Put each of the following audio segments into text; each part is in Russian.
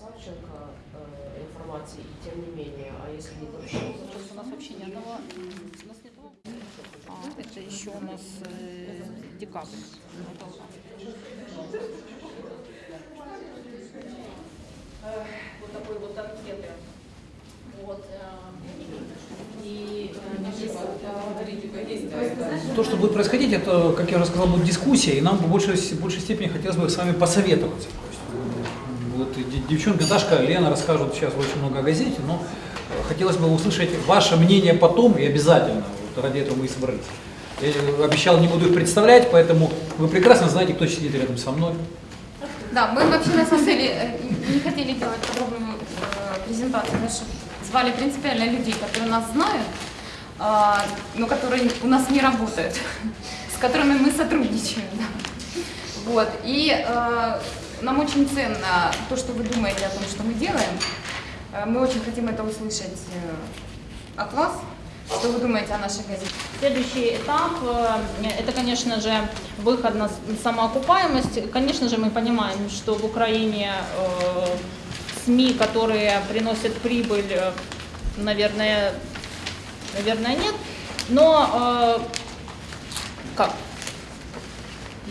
Савченко э, информации, и тем не менее, а если не Дорощенко? Сейчас у нас вообще ни одного, у нас нет. А, это еще у нас э, декабрь. Э, Вот такой вот анкеты. Вот. э, И э, То, что будет происходить, это, как я уже сказал, будет дискуссия, и нам в большей, в большей степени хотелось бы с вами посоветоваться. То есть, м, вот и де- девчонка Дашка, Лена расскажут сейчас очень много о газете, но хотелось бы услышать ваше мнение потом и обязательно, вот ради этого мы и собрались. Я э, обещал, не буду их представлять, поэтому вы прекрасно знаете, кто сидит рядом со мной. Да, мы вообще на самом деле э, не хотели делать подробную э, презентацию, потому что звали принципиально людей, которые нас знают, а, но которые у нас не работают, с которыми мы сотрудничаем. Вот. И нам очень ценно то, что вы думаете о том, что мы делаем. Э, Мы очень хотим это услышать э, от вас. Что вы думаете о нашей газете? Следующий этап э, – это, конечно же, выход на самоокупаемость. Конечно же, мы понимаем, что в Украине СМИ, которые приносят прибыль, наверное, наверное, нет. Но как?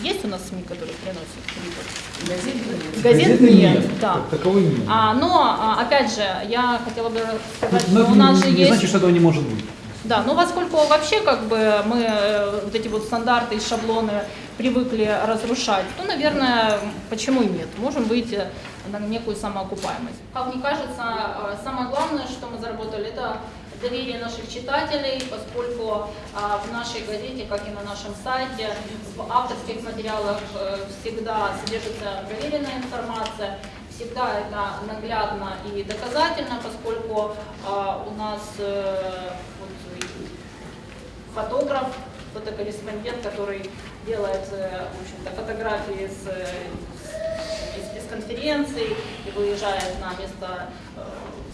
Есть у нас СМИ, которые приносят прибыль? Газет нет, да. Как таковой нет. А, но, а, опять же, я хотела бы сказать, Но что это у нас не, же не есть... значит, что этого не может быть. Да, ну поскольку вообще как бы мы э, вот эти вот стандарты и шаблоны привыкли разрушать, то, наверное, почему и нет? Можем выйти на некую самоокупаемость. Как мне кажется, э, самое главное, что мы заработали, это доверие наших читателей, поскольку а, в нашей газете, как и на нашем сайте, в авторских материалах э, всегда содержится проверенная информация, всегда это наглядно и доказательно, поскольку а, у нас э, фотограф, фотокорреспондент, который делает э, в общем-то, фотографии с, с- из пресс-конференций и выезжает на место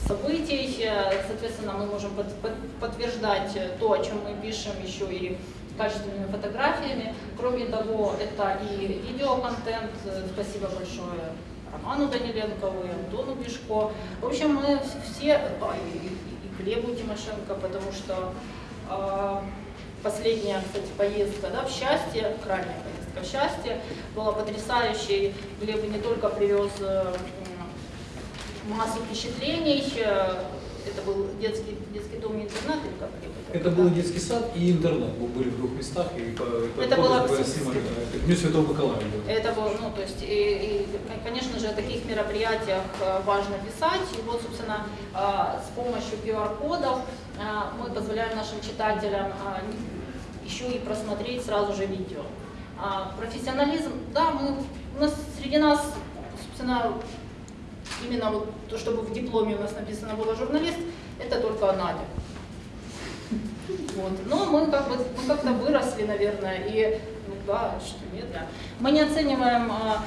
событий. Э, Соответственно, мы можем под- под- подтверждать э, то, о чем мы пишем еще и качественными фотографиями. Кроме того, это и видеоконтент. Э, Спасибо большое Роману Даниленкову и Антону Бишко. В общем, мы все, а, и, и- Глебу Тимошенко, потому что э, последняя, кстати, поездка да, в счастье, крайняя поездка в счастье, была потрясающей. Глеб не только привез э, массу впечатлений, э, это был детский, детский дом и интернат, или как Глеб Это был детский сад и интернат. Мы были в двух местах. И по, Это было снимали, да, это Дню Святого Николая. было. Это было, ну, то есть, и, и, конечно же, о таких мероприятиях э, важно писать. И вот, собственно, э, с помощью QR-кодов э, мы позволяем нашим читателям э, еще и просмотреть сразу же видео. А Профессионализм, да, мы, у нас среди нас, собственно, именно вот то, чтобы в дипломе у нас написано было журналист, это только Надя. Вот. Но мы как бы мы как-то выросли, наверное, и ну да, что нет, да. Мы не оцениваем а,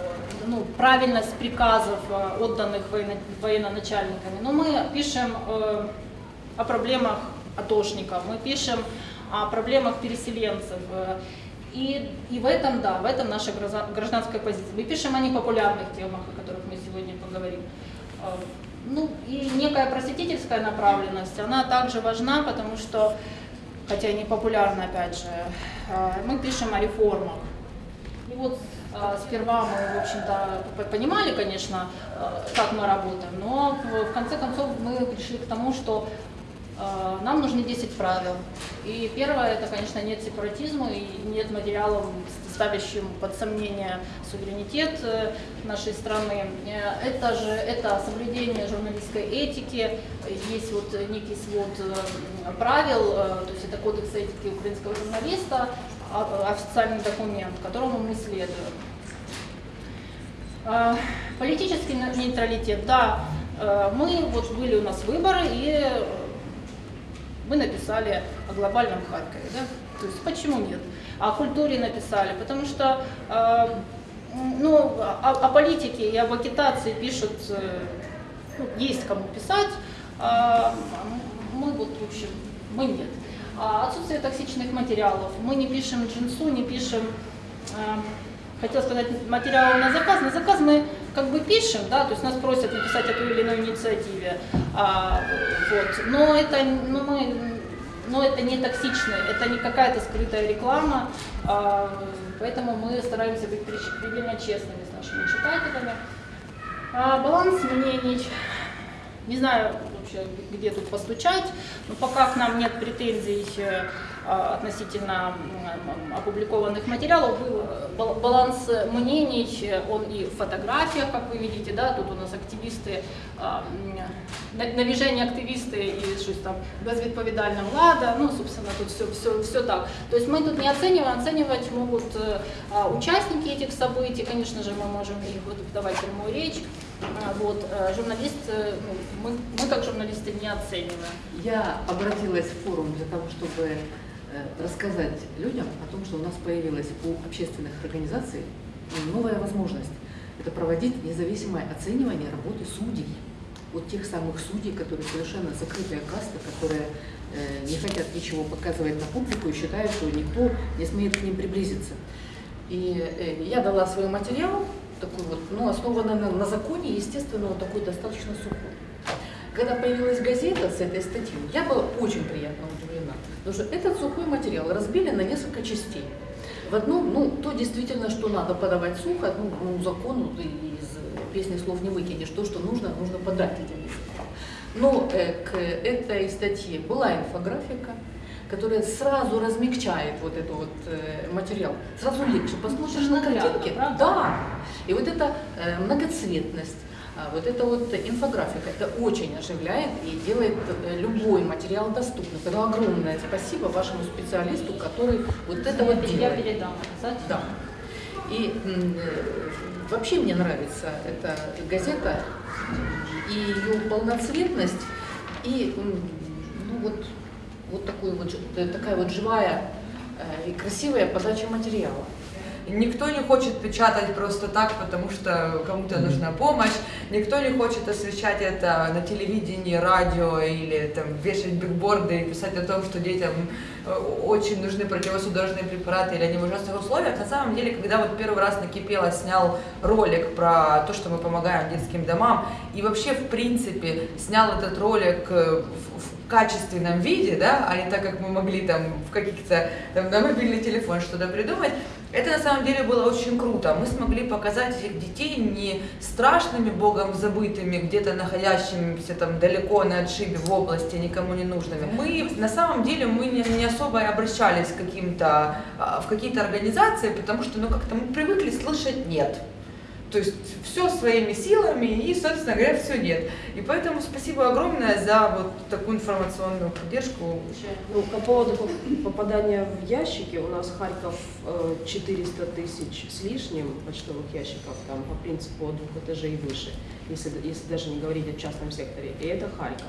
э, ну, правильность приказов, а, отданных военно- военачальниками, но мы пишем э, о проблемах атошников, мы пишем о проблемах переселенцев. И, и в этом, да, в этом наша граждан- гражданская позиция. Мы пишем о непопулярных темах, о которых мы сегодня поговорим. Э, Ну и некая просветительская направленность, она также важна, потому что, хотя не популярна, опять же, э, мы пишем о реформах. И вот э, сперва мы, в общем-то, понимали, конечно, как мы работаем, но в, конце концов мы пришли к тому, что нам нужны 10 правил. И первое, это, конечно, нет сепаратизма и нет материалов, ставящим под сомнение суверенитет э, нашей страны. Э, Это же это соблюдение журналистской этики, есть вот некий свод э, правил, э, то есть это кодекс этики украинского журналиста, а- официальный документ, которому мы следуем. Э, Политический не- нейтралитет, да, э, мы, вот были у нас выборы, и э, мы написали о глобальном Харькове, да, то есть почему нет? О культуре написали, потому что э, ну, о, о политике и об агитации пишут, э, ну, есть кому писать, а мы вот, в общем, мы нет. А Отсутствие токсичных материалов. Мы не пишем джинсу, не пишем, э, хотел сказать, материалы на заказ. На заказ мы как бы пишем, да, то есть нас просят написать о той или иной инициативе, а, вот, но это, ну, мы, но это не токсично, это не какая-то скрытая реклама, а, поэтому мы стараемся быть предельно честными с нашими читателями. А, баланс мнений, не знаю вообще, где тут постучать, но пока к нам нет претензий э, относительно м, опубликованных материалов, был э, бал- баланс мнений, э, он и в фотографиях, как вы видите, да, тут у нас активисты, а, м, на- навіжені активісти і щось там безвідповідальна влада, ну, собственно, тут все, все, все так. То есть мы тут не оцениваем, оценивать могут э, а, участники этих событий, конечно же, мы можем и вот давать прямую речь, А, вот, э, журналист, э, ну, мы, мы как журналисты не оцениваем. Я обратилась в форум для того, чтобы э, рассказать людям о том, что у нас появилась у общественных организаций новая возможность. Это проводить независимое оценивание работы судей. Вот тех самых судей, которые совершенно закрытая каста, которые э, не хотят ничего показывать на публику и считают, что никто не смеет к ним приблизиться. И э, я дала свой материал, такой вот, ну, основанный на, на законе, естественно, он такой достаточно сухой. Когда появилась газета с этой статьей, я была очень приятно удивлена, потому что этот сухой материал разбили на несколько частей. В одном, ну, то действительно, что надо подавать сухо, ну, ну закону ты из песни слов не выкинешь, то, что нужно, нужно подать этим языком. Но э, к этой статье была инфографика, которая сразу размягчает вот этот вот э, материал. Сразу легче. Посмотришь на картинки. правда? Да. И вот эта э, многоцветность, вот эта вот инфографика, это очень оживляет и делает э, любой материал доступным. Это огромное спасибо вашему специалисту, который вот это вот я делает. передам обязательно. Да. И э, вообще мне нравится эта газета и ее полноцветность, и ну, вот, вот такой вот, э, такая вот живая и красивая подача материала. Никто не хочет печатать просто так, потому что кому-то нужна помощь. Никто не хочет освещать это на телевидении, радио или там вешать бигборды и писать о том, что детям э, очень нужны противосудорожные препараты или они в ужасных условиях. На самом деле, когда вот первый раз накипело, снял ролик про то, что мы помогаем детским домам, и вообще, в принципе, снял этот ролик э, в, в качественном виде, да, а не так, как мы могли там в каких-то, там, на мобильный телефон что-то придумать, это на самом деле было очень круто. Мы смогли показать этих детей не страшными богом забытыми, где-то находящимися там далеко на отшибе в области, никому не нужными. Мы на самом деле мы не, не особо и обращались к каким-то, а, в какие-то организации, потому что ну как-то мы привыкли слышать нет. То есть все своими силами и, собственно говоря, все нет. И поэтому спасибо огромное за вот такую информационную поддержку. Ну, по поводу поп- попадания в ящики, у нас Харьков э, 400 тысяч с лишним почтовых ящиков, там по принципу от двух этажей и выше, если, если даже не говорить о частном секторе, и это Харьков.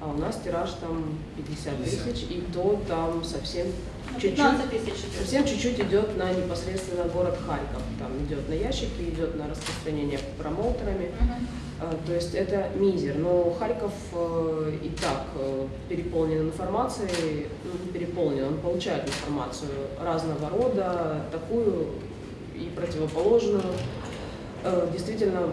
А у нас тираж там 50 тысяч, и то там совсем Ну, чуть-чуть 15 тысяч идет. Совсем чуть-чуть идет на непосредственно город Харьков. Там идет на ящики, идет на распространение промоутерами. А, То есть это мизер. Но Харьков э, и так э, переполнен информацией, ну не переполнен, он получает информацию разного рода, такую и противоположную. Э, Действительно,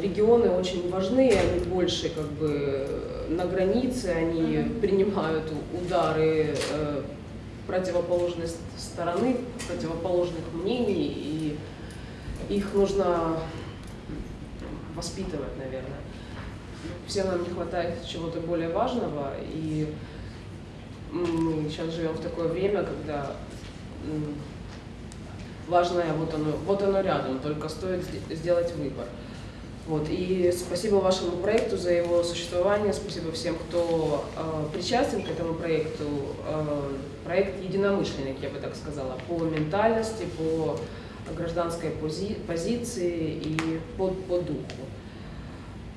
регионы очень важны, они больше как бы на границе, они принимают удары э, противоположной стороны, противоположных мнений, и их нужно воспитывать, наверное. Всем нам не хватает чего-то более важного, и мы сейчас живем в такое время, когда важное вот оно, вот оно рядом, только стоит сде- сделать выбор. Вот, и спасибо вашему проекту за его существование, спасибо всем, кто э, причастен к этому проекту. Э, проект единомышленник, я бы так сказала, по ментальности, по гражданской пози- позиции и по, по духу.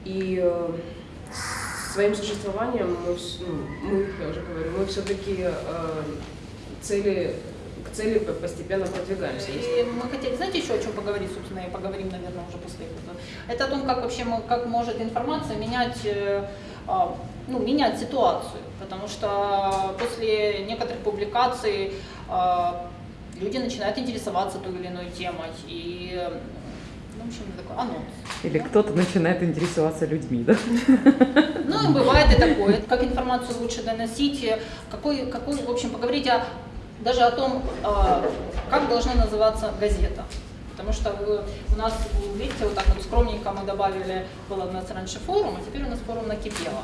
И э, своим существованием мы, ну, мы, уже говорю, мы все-таки цели, к цели по- постепенно продвигаемся. Если- И мы хотели, знаете, еще о чем поговорить, собственно, и поговорим, наверное, уже после этого. Это о том, как вообще мы, как может информация менять, э, а, ну, менять ситуацию. Потому что после некоторых публикаций а, люди начинают интересоваться той или иной темой. И э, в общем, такой анонс. Или кто-то начинает интересоваться людьми, да? Ну, бывает и такое. Как информацию лучше доносить, э, какой, какой в общем, поговорить о, даже о том, а, как должна называться газета. Потому что вы- у нас, видите, вот так вот скромненько мы добавили, был у нас раньше форум, а теперь у нас форум накипело.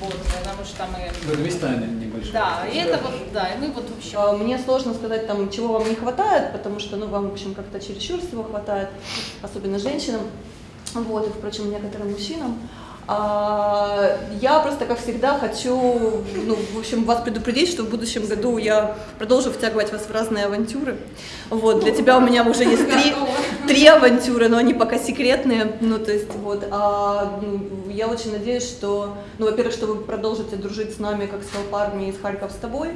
Вот, потому что мы... Это места небольшие. Да, и это вот, да, и мы вот вообще... А, Мне сложно сказать, там, чего вам не хватает, потому что, ну, вам, в общем, как-то чересчур всего хватает, особенно женщинам, вот, и, впрочем, некоторым мужчинам. А, Я просто, как всегда, хочу, ну, в общем, вас предупредить, что в будущем году я продолжу втягивать вас в разные авантюры. Вот, для тебя у меня уже есть три, три авантюры, но они пока секретные. Ну, то есть, вот, а, я очень надеюсь, что, ну, во-первых, что вы продолжите дружить с нами, как с Алпарми из Харьков с тобой,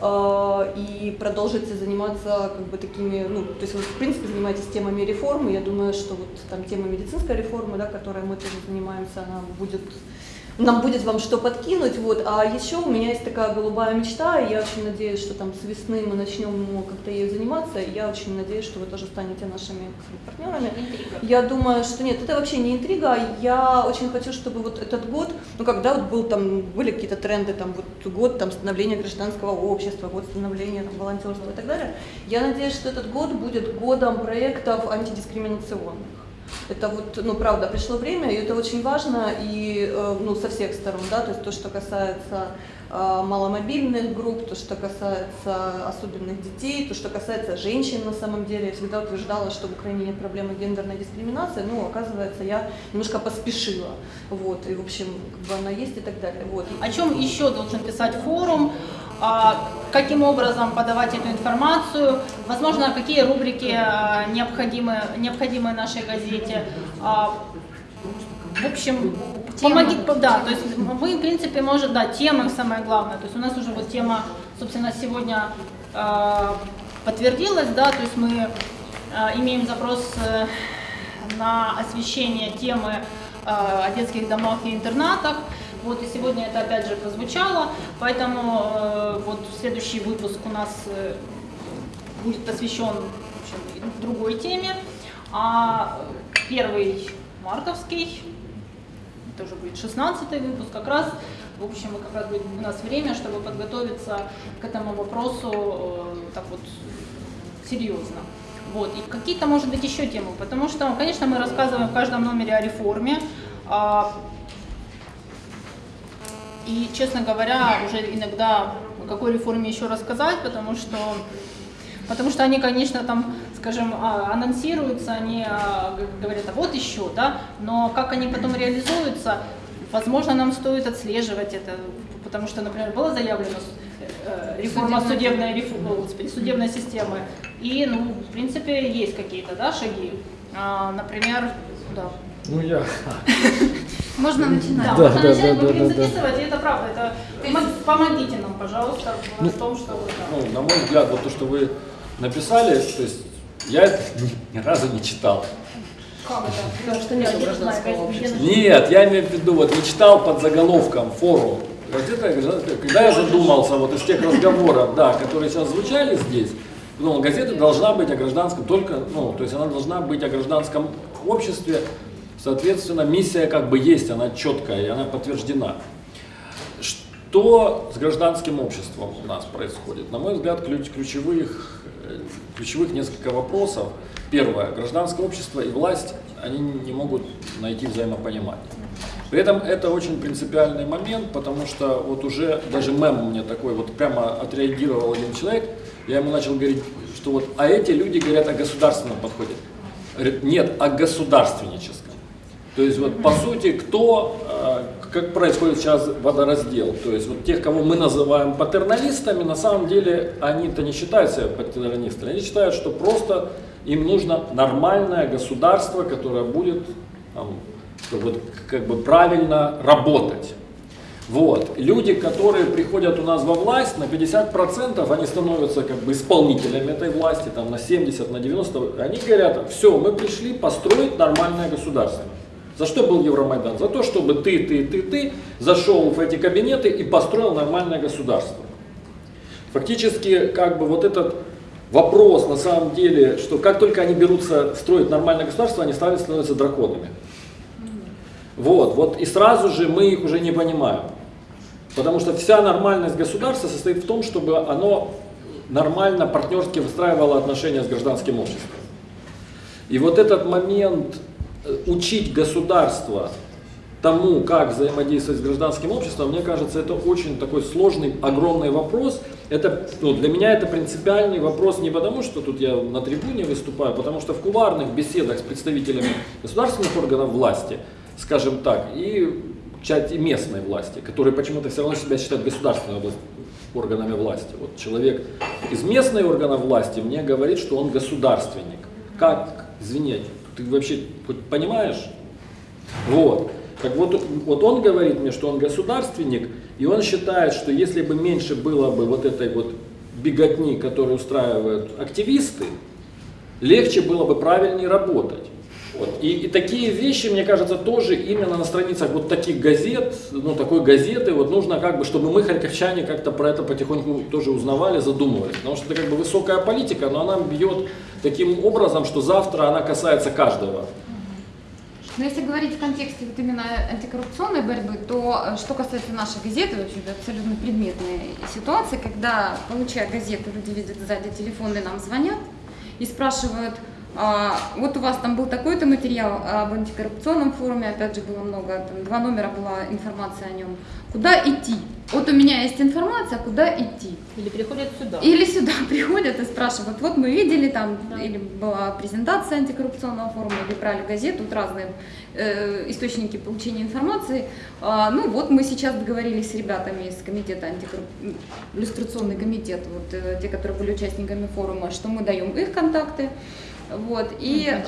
э, и продолжите заниматься как бы такими, ну, то есть вы в принципе занимаетесь темами реформы, я думаю, что вот там тема медицинской реформы, да, которой мы тоже занимаемся, она будет нам будет вам что подкинуть, вот. А еще у меня есть такая голубая мечта, и я очень надеюсь, что там с весны мы начнем как-то ею заниматься, и я очень надеюсь, что вы тоже станете нашими партнерами. Я думаю, что нет, это вообще не интрига. Я очень хочу, чтобы вот этот год, ну когда вот был там, были какие-то тренды, там вот год там становления гражданского общества, год становления там, волонтерства и так далее. Я надеюсь, что этот год будет годом проектов антидискриминационных. Это вот, ну, правда, пришло время, и это очень важно, и, э, ну, со всех сторон, да, то есть то, что касается э, маломобильных групп, то, что касается особенных детей, то, что касается женщин на самом деле. Я всегда утверждала, что в Украине нет проблемы гендерной дискриминации, но, оказывается, я немножко поспешила, вот, и, в общем, как бы она есть и так далее, вот. О чем еще должен писать форум, каким образом подавать эту информацию, возможно, какие рубрики а, необходимы, необходимы нашей газете. А, В общем, помоги, да, то есть мы, в принципе, может, да, темы самое главное, то есть у нас уже вот тема, собственно, сегодня а, подтвердилась, да, то есть мы а, имеем запрос э, на освещение темы о детских домах и интернатах. Вот и сегодня это опять же прозвучало, поэтому э, вот следующий выпуск у нас э, будет посвящен общем, другой теме, а первый мартовский, это уже будет 16 выпуск, как раз, в общем, как раз будет у нас время, чтобы подготовиться к этому вопросу э, так вот серьезно. Вот. И какие-то, может быть, еще темы, потому что, конечно, мы рассказываем в каждом номере о реформе, и, честно говоря, уже иногда о какой реформе еще рассказать, потому что, потому что они, конечно, там, скажем, а, анонсируются, они а, говорят, а вот еще, да, но как они потом реализуются, возможно, нам стоит отслеживать это, потому что, например, было заявлено э, реформа судебной, реф- господи, судебной системы, и, ну, в принципе, есть какие-то, да, шаги, А, например, да, Ну я. Можно начинать. да, Да, можно да, начать, да, мы да, будем да, да. записывать, и это правда. Это помо- помогите нам, пожалуйста, в том, что вы да. Ну, на мой взгляд, вот то, что вы написали, то есть я это ни разу не читал. Как это? Потому что нет гражданского общества. Нет, я имею в виду, вот не читал под заголовком форум. Газета. Когда я задумался вот из тех разговоров, да, которые сейчас звучали здесь, ну, газета должна быть о гражданском только, ну, то есть она должна быть о гражданском обществе, соответственно, миссия как бы есть, она четкая, и она подтверждена. Что с гражданским обществом у нас происходит? На мой взгляд, ключ- ключевых, э, ключевых несколько вопросов. Первое. Гражданское общество и власть, они не могут найти взаимопонимание. При этом это очень принципиальный момент, потому что вот уже даже мем меня такой, вот прямо отреагировал один человек, я ему начал говорить, что вот, а эти люди говорят о государственном подходе. Говорит, нет, о государственническом. То есть вот по сути, кто, э, как происходит сейчас водораздел, то есть вот тех, кого мы называем патерналистами, на самом деле они-то не считают себя патерналистами, они считают, что просто им нужно нормальное государство, которое будет там, бы, как бы правильно работать. Вот. Люди, которые приходят у нас во власть, на 50% они становятся как бы исполнителями этой власти, там на 70, на 90, они говорят, все, мы пришли построить нормальное государство. За что был Евромайдан? За то, чтобы ты, ты, ты, ты зашел в эти кабинеты и построил нормальное государство. Фактически, как бы вот этот вопрос на самом деле, что как только они берутся строить нормальное государство, они становятся драконами. Вот, вот, и сразу же мы их уже не понимаем. Потому что вся нормальность государства состоит в том, чтобы оно нормально, партнерски выстраивало отношения с гражданским обществом. И вот этот момент учить государство тому, как взаимодействовать с гражданским обществом, мне кажется, это очень такой сложный, огромный вопрос. Это, ну, для меня это принципиальный вопрос не потому, что тут я на трибуне выступаю, а потому что в кулуарных беседах с представителями государственных органов власти, скажем так, и части местной власти, которые почему-то все равно себя считают государственной областью органами власти. Вот человек из местной органов власти мне говорит, что он государственник. Как, извините, ты вообще понимаешь? Вот. Так вот, вот он говорит мне, что он государственник, и он считает, что если бы меньше было бы вот этой вот беготни, которую устраивают активисты, легче было бы правильнее работать. Вот. И, и такие вещи, мне кажется, тоже именно на страницах вот таких газет, ну такой газеты, вот нужно как бы, чтобы мы, харьковчане, как-то про это потихоньку тоже узнавали, задумывались. Потому что это как бы высокая политика, но она бьет таким образом, что завтра она касается каждого. Но если говорить в контексте вот именно антикоррупционной борьбы, то э, что касается нашей газеты, вообще это абсолютно предметная ситуация, когда, получая газету, люди видят сзади телефон и нам звонят и спрашивают, а, вот у вас там был такой-то материал об антикоррупционном форуме, опять же было много, там два номера была информация о нем. Куда идти? Вот у меня есть информация, куда идти? Или приходят сюда. Или сюда приходят и спрашивают, вот мы видели там, да. или была презентация антикоррупционного форума, или брали газету, вот разные э, источники получения информации. А, ну вот мы сейчас договорились с ребятами из комитета антикоррупционный иллюстрационный комитет, вот э, те, которые были участниками форума, что мы даем их контакты. Вот, и, э,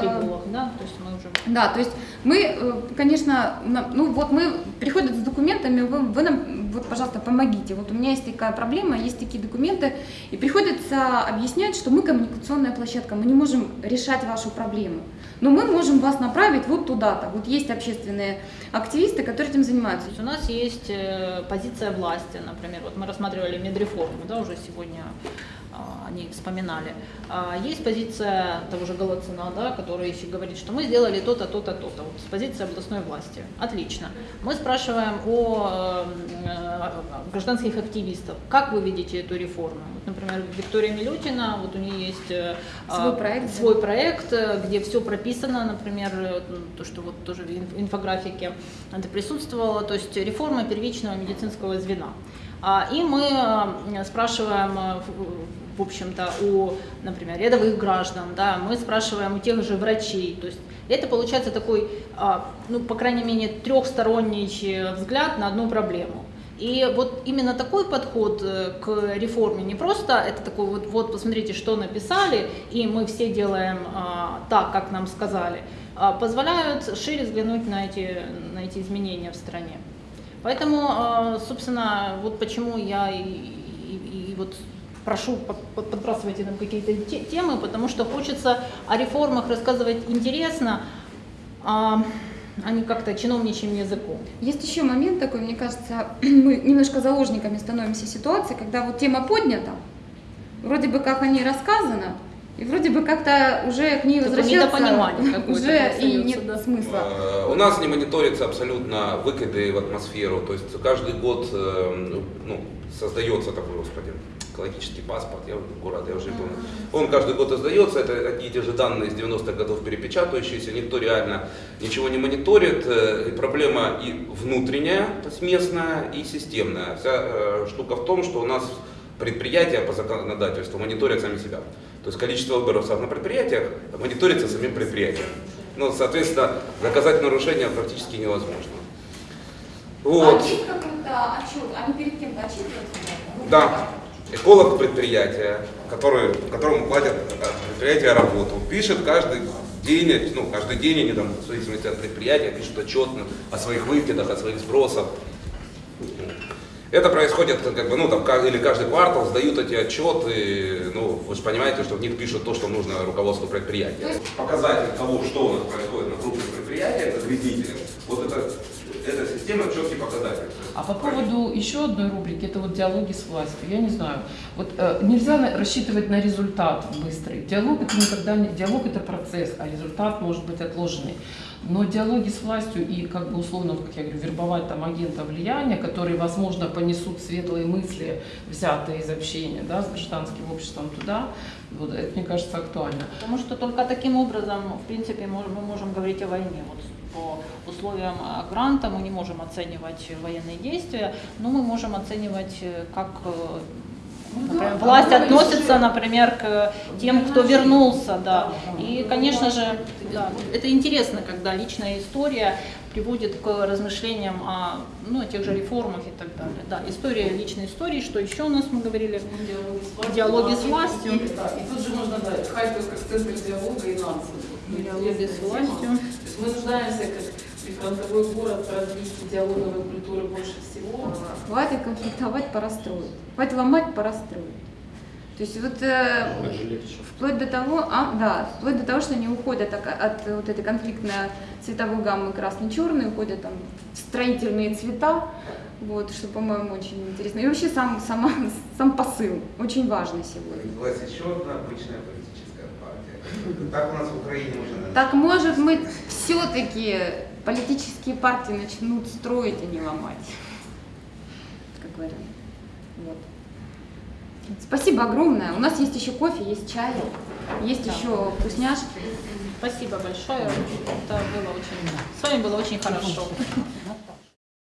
да, то есть мы уже... Да, то есть мы, э, конечно, ну вот мы приходят с документами, вы, вы нам, вот, пожалуйста, помогите. Вот у меня есть такая проблема, есть такие документы, и приходится объяснять, что мы коммуникационная площадка, мы не можем решать вашу проблему. Но мы можем вас направить вот туда-то. Вот есть общественные активисты, которые этим занимаются. у нас есть э, позиция власти, например, вот мы рассматривали медреформу, да, уже сегодня а, они вспоминали. А, есть позиция того же Голоцина, да, который еще говорит, что мы сделали то-то, то-то, то-то. Вот позиция областной власти. Отлично. Мы спрашиваем о э, гражданских активистов. Как вы видите эту реформу? Вот, например, Виктория Милютина, вот у нее есть э, свой проект, свой проект где все прописано, например, то, что вот тоже в инфографике это присутствовало, то есть реформа первичного медицинского звена. А, и мы э, спрашиваем в общем-то, у, например, рядовых граждан, да, мы спрашиваем у тех же врачей, то есть это получается такой, а, ну, по крайней мере, трехсторонний взгляд на одну проблему. И вот именно такой подход э, к реформе, не просто это такой вот, вот посмотрите, что написали, и мы все делаем а, так, как нам сказали, а, позволяют шире взглянуть на эти, на эти изменения в стране. Поэтому, а, собственно, вот почему я и, и, и вот прошу, подбрасывайте нам какие-то темы, потому что хочется о реформах рассказывать интересно, а, а не как-то чиновничьим языком. Есть еще момент такой, мне кажется, мы немножко заложниками становимся ситуации, когда вот тема поднята, вроде бы как о ней рассказано, и вроде бы как-то уже к ней возвращаться уже и нет да. смысла. Э, у нас не мониторится абсолютно выкиды в атмосферу, то есть каждый год э, ну, создается такой, господи, экологический паспорт, я город, я уже помню. Он каждый год издается, это одни и те же данные из 90-х годов перепечатывающиеся, никто реально ничего не мониторит. Э, и проблема и внутренняя, то есть местная, и системная. Вся штука в том, что у нас предприятия по законодательству мониторят сами себя. То есть количество выбросов на предприятиях мониторится самим предприятием. Ну, соответственно, доказать нарушение практически невозможно. Вот. А отчет какой-то, отчет, они перед кем-то отчитываются? Да эколог предприятия, который, которому платят предприятие работу, пишет каждый день, ну, каждый день они там, в зависимости от предприятия, пишут отчет о своих выкидах, о своих сбросах. Это происходит, как бы, ну, там, или каждый квартал сдают эти отчеты, ну, вы же понимаете, что в них пишут то, что нужно руководству Показатель того, что у нас происходит на крупных предприятиях, это вредитель. Вот это, эта система четкий показатель. А по поводу еще одной рубрики, это вот диалоги с властью. Я не знаю, вот э, нельзя рассчитывать на результат быстрый. Диалог это никогда не диалог это процесс, а результат может быть отложенный. Но диалоги с властью и как бы условно, как я говорю, вербовать там агента влияния, которые, возможно, понесут светлые мысли, взятые из общения да, с гражданским обществом туда, вот это, мне кажется, актуально. Потому что только таким образом, в принципе, мы можем говорить о войне. Вот по условиям а, гранта мы не можем оценивать военные действия, но мы можем оценивать, э, как э, например, власть относится, например, к тем, кто вернулся, да. И, конечно же, да, это интересно, когда личная история приводит к размышлениям о, ну, о тех же реформах и так далее. Да, история личной истории, что еще у нас мы говорили? Диалоги с властью. И, да, тут же можно дать Харьков как центр диалога и нации. Диалоги с властью. Есть мы нуждаемся как прифронтовой город в развитии диалоговой культуры больше всего. Хватит конфликтовать, пора строить. Хватит ломать, пора строить. То есть вот э, вплоть до того, а, да, вплоть до того, что они уходят от, от вот этой конфликтной цветовой гаммы красный-черный, уходят там в строительные цвета, вот, что, по-моему, очень интересно. И вообще сам, сама, сам посыл очень важный сегодня. Власть еще одна обычная. Так у нас в Украине уже... Так может мы все-таки политические партии начнут строить, а не ломать, как вариант. Вот. Спасибо огромное. У нас есть еще кофе, есть чай, есть еще вкусняшки. Спасибо большое. Это было очень, с вами было очень хорошо.